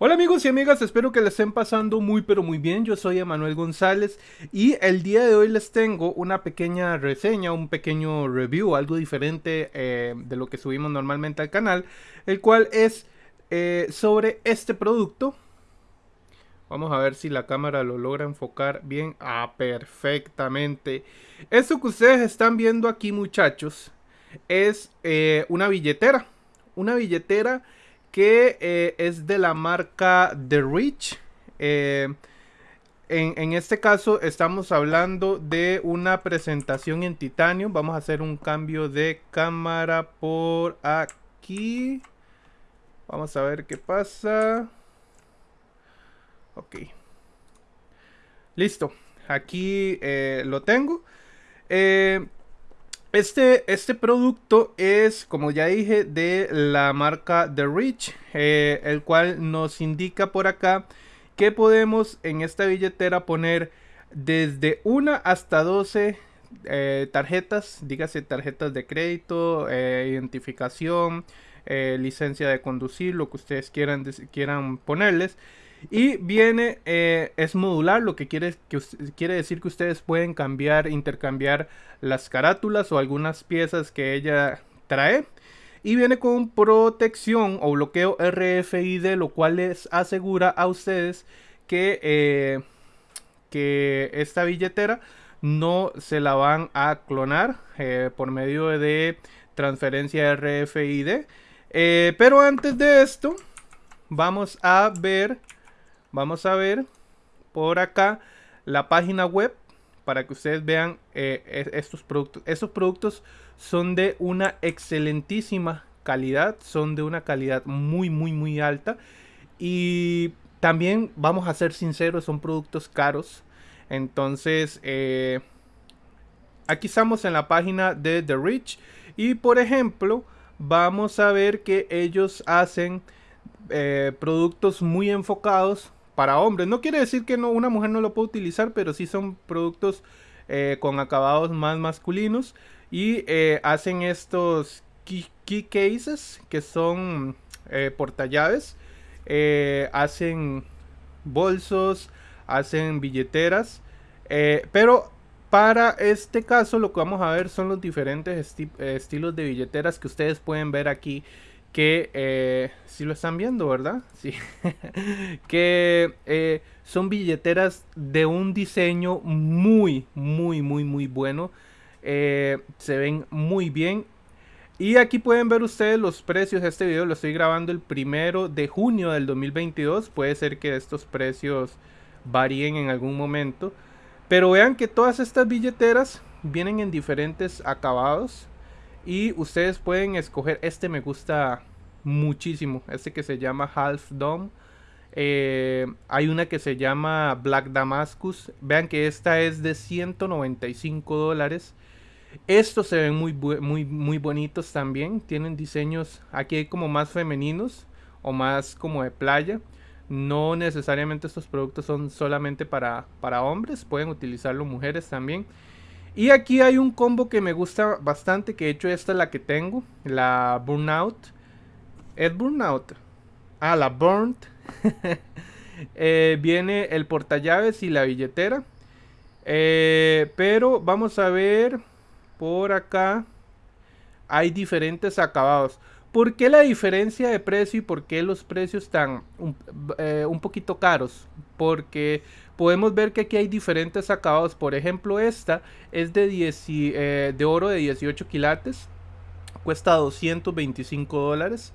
Hola amigos y amigas, espero que les estén pasando muy pero muy bien. Yo soy Emanuel González y el día de hoy les tengo una pequeña reseña, un pequeño review, algo diferente eh, de lo que subimos normalmente al canal, el cual es eh, sobre este producto. Vamos a ver si la cámara lo logra enfocar bien. Ah, perfectamente. Esto que ustedes están viendo aquí muchachos es eh, una billetera. Una billetera que eh, es de la marca The Rich. Eh, en, este caso estamos hablando de una presentación en titanio. Vamos a hacer un cambio de cámara por aquí. Vamos a ver qué pasa. Ok. Listo. Aquí eh, lo tengo. Este, este producto es, como ya dije, de la marca The Rich, eh, el cual nos indica por acá que podemos en esta billetera poner desde una hasta 12 eh, tarjetas, dígase tarjetas de crédito, eh, identificación, licencia de conducir, lo que ustedes quieran, quieran ponerles. Y viene, eh, es modular, lo que quiere, quiere decir que ustedes pueden cambiar, intercambiar las carátulas o algunas piezas que ella trae. Y viene con protección o bloqueo RFID, lo cual les asegura a ustedes que, eh, que esta billetera no se la van a clonar eh, por medio de transferencia RFID. pero antes de esto, vamos a ver vamos a ver por acá la página web para que ustedes vean eh, estos productos. Estos productos son de una excelentísima calidad, son de una calidad muy, muy, muy alta. Y también, vamos a ser sinceros, son productos caros. Entonces, eh, aquí estamos en la página de The Rich. Y por ejemplo, vamos a ver que ellos hacen eh, productos muy enfocados para hombres. No quiere decir que no, una mujer no lo pueda utilizar, pero sí son productos eh, con acabados más masculinos. Y eh, hacen estos key, cases que son eh, portallaves. hacen bolsos, hacen billeteras. pero para este caso lo que vamos a ver son los diferentes estilos de billeteras que ustedes pueden ver aquí que eh, si lo están viendo, ¿verdad? Sí. que eh, son billeteras de un diseño muy, muy, muy, muy bueno. Eh, se ven muy bien. Y aquí pueden ver ustedes los precios. Este video lo estoy grabando el primero de junio del 2022. Puede ser que estos precios varíen en algún momento. Pero vean que todas estas billeteras vienen en diferentes acabados. Y ustedes pueden escoger, este me gusta muchísimo, este que se llama Half Dome. Eh, hay una que se llama Black Damascus. Vean que esta es de 195 dólares. Estos se ven muy, muy, muy bonitos también. Tienen diseños aquí como más femeninos o más como de playa. No necesariamente estos productos son solamente para, para hombres. Pueden utilizarlo mujeres también. Y aquí hay un combo que me gusta bastante, que de hecho esta es la que tengo, la Burnout. ¿Es Burnout? Ah, la Burnt. Eh, viene el portallaves y la billetera. Eh, pero vamos a ver por acá. Hay diferentes acabados. ¿Por qué la diferencia de precio y por qué los precios están eh, un poquito caros? Porque podemos ver que aquí hay diferentes acabados. Por ejemplo, esta es de, eh, oro de 18 quilates. Cuesta 225 dólares.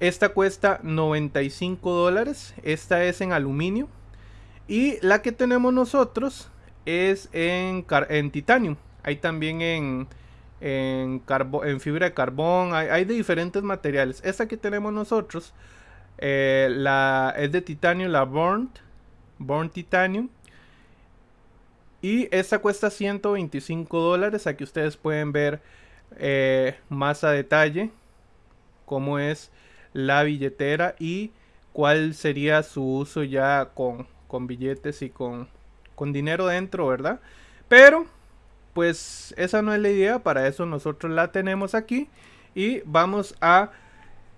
Esta cuesta 95 dólares. Esta es en aluminio. Y la que tenemos nosotros es en, en titanio. Hay también en, en, en fibra de carbón. Hay, de diferentes materiales. Esta que tenemos nosotros eh, la, es de titanio, la Burnt. Born Titanium. Y esta cuesta 125 dólares. Aquí ustedes pueden ver eh, más a detalle cómo es la billetera y cuál sería su uso ya con, con billetes y con, con dinero dentro, ¿verdad? Pero, pues esa no es la idea. Para eso nosotros la tenemos aquí. Y vamos a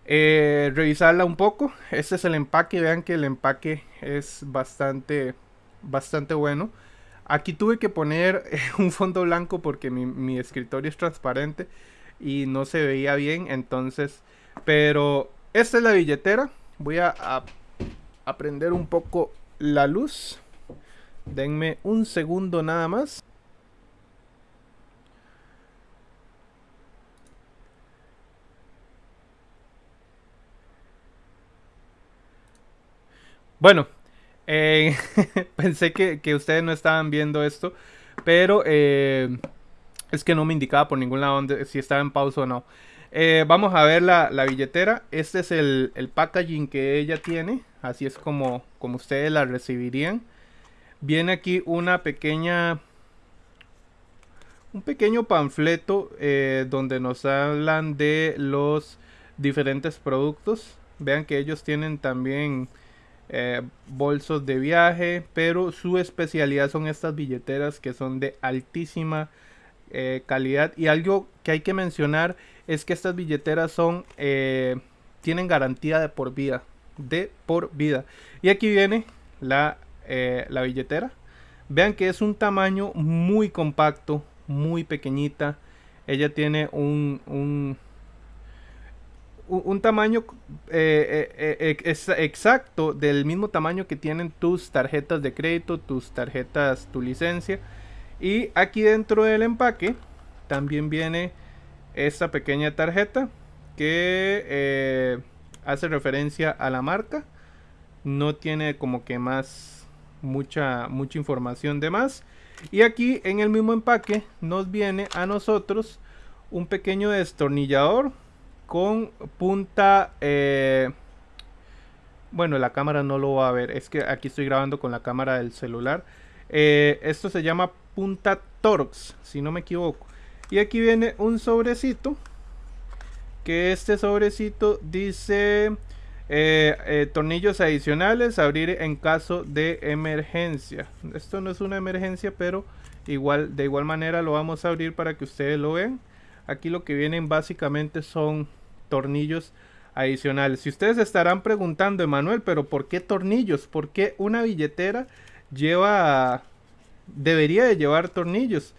eh, revisarla un poco. Este es el empaque, vean que el empaque es bastante, bastante bueno. Aquí tuve que poner un fondo blanco porque mi, escritorio es transparente y no se veía bien, entonces, pero esta es la billetera. Voy a, a prender un poco la luz. Denme un segundo nada más. Bueno, eh, pensé que, ustedes no estaban viendo esto, pero eh, es que no me indicaba por ningún lado si estaba en pausa o no. Eh, vamos a ver la, billetera. Este es el, packaging que ella tiene. Así es como, como ustedes la recibirían. Viene aquí una pequeña... Un pequeño panfleto donde nos hablan de los diferentes productos. Vean que ellos tienen también eh, bolsos de viaje, pero su especialidad son estas billeteras que son de altísima eh, calidad. Y algo que hay que mencionar es que estas billeteras son eh, tienen garantía de por vida, de por vida. Y aquí viene la, la billetera. Vean que es un tamaño muy compacto, muy pequeñita. Ella tiene un un tamaño eh, eh, eh, exacto del mismo tamaño que tienen tus tarjetas de crédito, tus tarjetas, tu licencia. Y aquí dentro del empaque también viene esta pequeña tarjeta que hace referencia a la marca. No tiene como que más mucha mucha información de más. Y aquí en el mismo empaque nos viene a nosotros un pequeño destornillador con punta... Eh, bueno, la cámara no lo va a ver. Es que aquí estoy grabando con la cámara del celular. Eh, esto se llama punta Torx, si no me equivoco. Y aquí viene un sobrecito. Que este sobrecito dice eh, tornillos adicionales, abrir en caso de emergencia. Esto no es una emergencia, pero igual de igual manera lo vamos a abrir para que ustedes lo vean. Aquí lo que vienen básicamente son tornillos adicionales. Si ustedes estarán preguntando, Emanuel, pero ¿por qué tornillos? ¿Por qué una billetera lleva debería de llevar tornillos?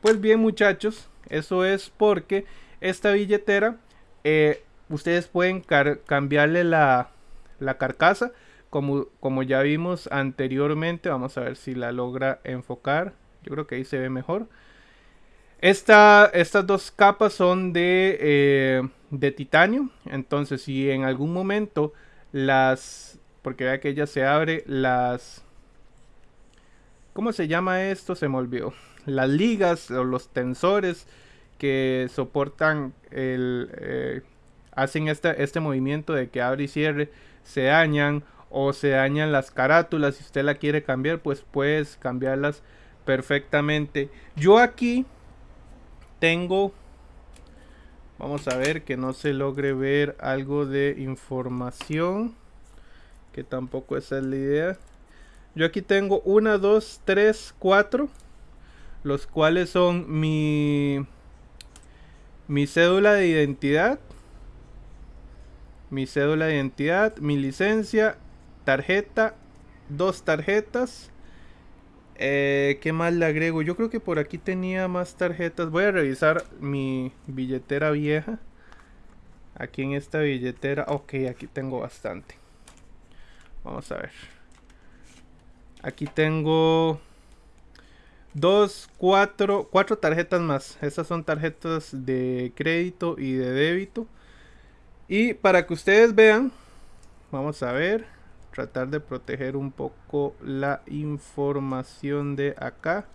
Pues bien, muchachos, eso es porque esta billetera eh, ustedes pueden cambiarle la, la carcasa como, como ya vimos anteriormente. Vamos a ver si la logra enfocar. Yo creo que ahí se ve mejor. Esta, estas dos capas son de, eh, de titanio. Entonces, si en algún momento las. Porque vea que ella se abre las. ¿Cómo se llama esto? Se me olvidó. Las ligas o los tensores que soportan el. Eh, hacen este, este movimiento de que abre y cierre. Se dañan. O se dañan las carátulas. Si usted la quiere cambiar, pues puedes cambiarlas perfectamente. Yo aquí tengo. Vamos a ver que no se logre ver algo de información que tampoco esa es la idea. Yo aquí tengo una, dos, tres, cuatro los cuales son mi mi cédula de identidad mi cédula de identidad mi licencia tarjeta dos tarjetas eh, ¿Qué más le agrego? Yo creo que por aquí tenía más tarjetas. Voy a revisar mi billetera vieja. Aquí en esta billetera. Ok, aquí tengo bastante. Vamos a ver. Aquí tengo dos, cuatro, cuatro tarjetas más. Estas son tarjetas de crédito y de débito. Y para que ustedes vean, vamos a ver tratar de proteger un poco la información de acá.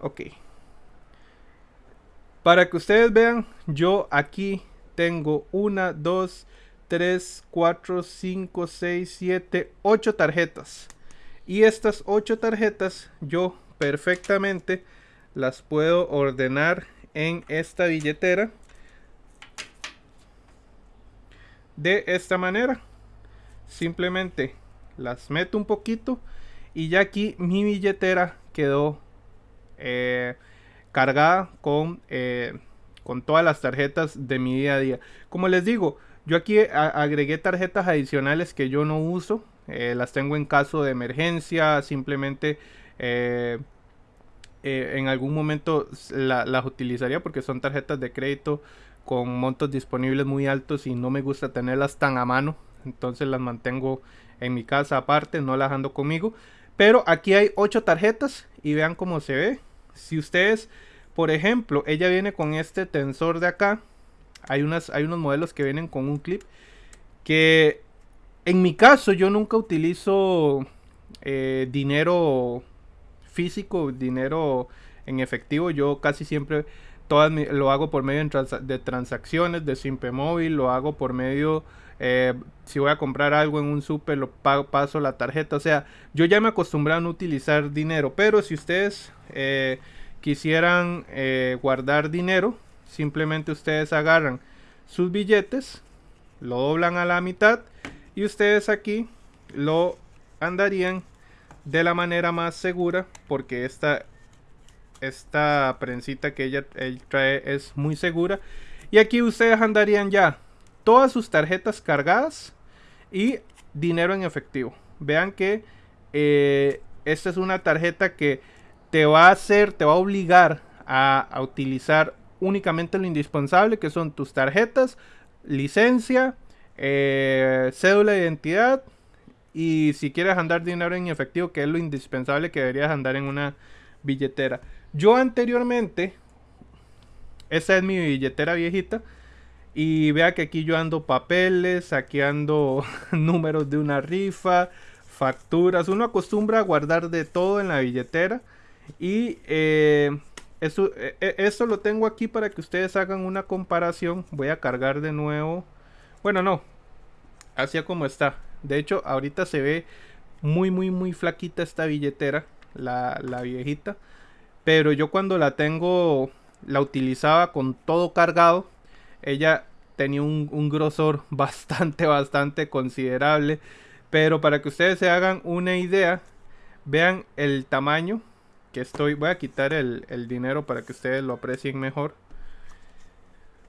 Ok. Para que ustedes vean yo aquí tengo una dos tres cuatro cinco seis siete ocho tarjetas. Y estas ocho tarjetas yo perfectamente las puedo ordenar en esta billetera. De esta manera simplemente las meto un poquito y ya aquí mi billetera quedó eh, cargada con, eh, con todas las tarjetas de mi día a día. Como les digo, Yo aquí agregué tarjetas adicionales que yo no uso. Eh, las tengo en caso de emergencia. Simplemente en algún momento las utilizaría porque son tarjetas de crédito con montos disponibles muy altos y no me gusta tenerlas tan a mano. Entonces las mantengo en mi casa aparte, no las ando conmigo. Pero aquí hay 8 tarjetas y vean cómo se ve. Si ustedes, por ejemplo, ella viene con este tensor de acá. Hay, unas, hay unos modelos que vienen con un clip. Que en mi caso yo nunca utilizo eh, dinero físico, dinero en efectivo. Yo casi siempre todas lo hago por medio de transacciones de Simpe Móvil, lo hago por medio eh, si voy a comprar algo en un super, lo paso la tarjeta. O sea, yo ya me acostumbré a no utilizar dinero. Pero si ustedes eh, quisieran eh, guardar dinero, simplemente ustedes agarran sus billetes, lo doblan a la mitad y ustedes aquí lo andarían de la manera más segura porque esta esta prensita que ella, ella trae es muy segura y aquí ustedes andarían ya todas sus tarjetas cargadas y dinero en efectivo. Vean que eh, esta es una tarjeta que te va a hacer, te va a obligar a, utilizar únicamente lo indispensable, que son tus tarjetas, licencia, eh, cédula de identidad y si quieres andar dinero en efectivo, que es lo indispensable que deberías andar en una billetera. Yo anteriormente, esa es mi billetera viejita, y vea que aquí yo ando papeles, aquí ando números de una rifa, facturas. Uno acostumbra a guardar de todo en la billetera. Y eh, eso, eh, eh, esto lo tengo aquí para que ustedes hagan una comparación. Voy a cargar de nuevo. Bueno, no. Así como está. De hecho, ahorita se ve muy, muy, muy flaquita esta billetera. La, la viejita. Pero yo cuando la tengo, la utilizaba con todo cargado ella tenía un, grosor bastante, bastante considerable. Pero para que ustedes se hagan una idea, vean el tamaño que estoy. Voy a quitar el, dinero para que ustedes lo aprecien mejor.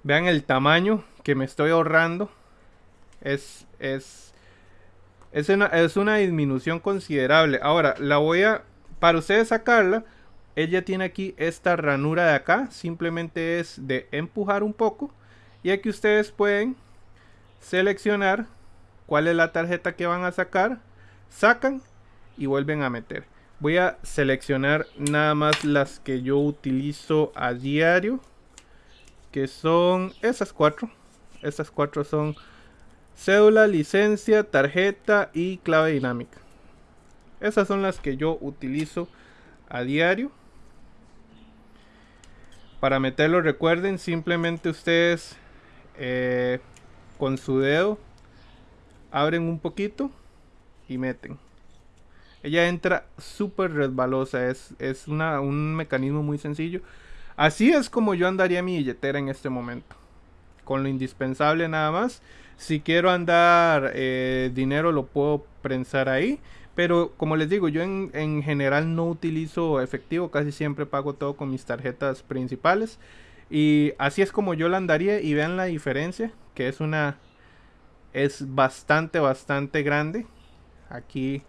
Vean el tamaño que me estoy ahorrando. Es, es, es, una, es una disminución considerable. Ahora, la voy a, para ustedes sacarla, ella tiene aquí esta ranura de acá. Simplemente es de empujar un poco y aquí ustedes pueden seleccionar cuál es la tarjeta que van a sacar. Sacan y vuelven a meter. Voy a seleccionar nada más las que yo utilizo a diario. Que son esas cuatro. Estas cuatro son cédula, licencia, tarjeta y clave dinámica. Esas son las que yo utilizo a diario. Para meterlo recuerden simplemente ustedes eh, con su dedo abren un poquito y meten. Ella entra súper resbalosa, es, es una, un mecanismo muy sencillo. Así es como yo andaría mi billetera en este momento. Con lo indispensable nada más. Si quiero andar eh, dinero lo puedo prensar ahí. Pero como les digo, yo en, en, general no utilizo efectivo. Casi siempre pago todo con mis tarjetas principales. Y así es como yo la andaría y vean la diferencia, que es una es bastante bastante grande. Aquí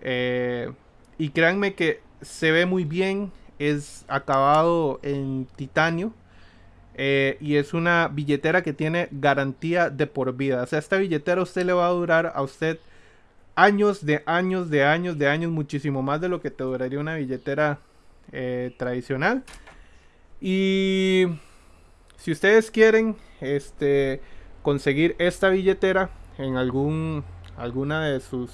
eh, y créanme que se ve muy bien, es acabado en titanio. Eh, y es una billetera que tiene garantía de por vida. O sea, esta billetera a usted le va a durar a usted años de años de años de años, muchísimo más de lo que te duraría una billetera eh, tradicional. Y si ustedes quieren este, conseguir esta billetera en algún alguna de sus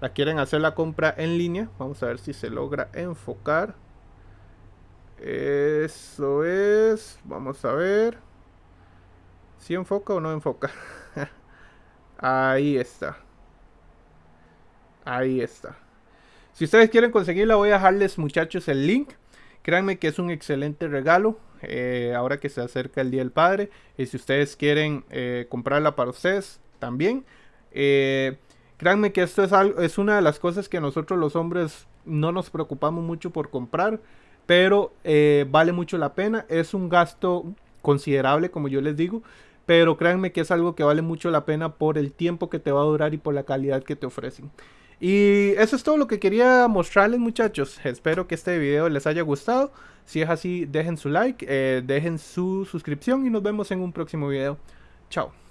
la quieren hacer la compra en línea, vamos a ver si se logra enfocar. Eso es, vamos a ver si enfoca o no enfoca. Ahí está. Ahí está. Si ustedes quieren conseguirla, voy a dejarles muchachos el link Créanme que es un excelente regalo. Eh, ahora que se acerca el Día del Padre. Y si ustedes quieren eh, comprarla para ustedes también. Eh, créanme que esto es, algo, es una de las cosas que nosotros los hombres no nos preocupamos mucho por comprar. Pero vale mucho la pena. Es un gasto considerable, como yo les digo. pero créanme que es algo que vale mucho la pena por el tiempo que te va a durar y por la calidad que te ofrecen. Y eso es todo lo que quería mostrarles muchachos. Espero que este video les haya gustado. Si es así, dejen su like, eh, dejen su suscripción y nos vemos en un próximo video. Chao.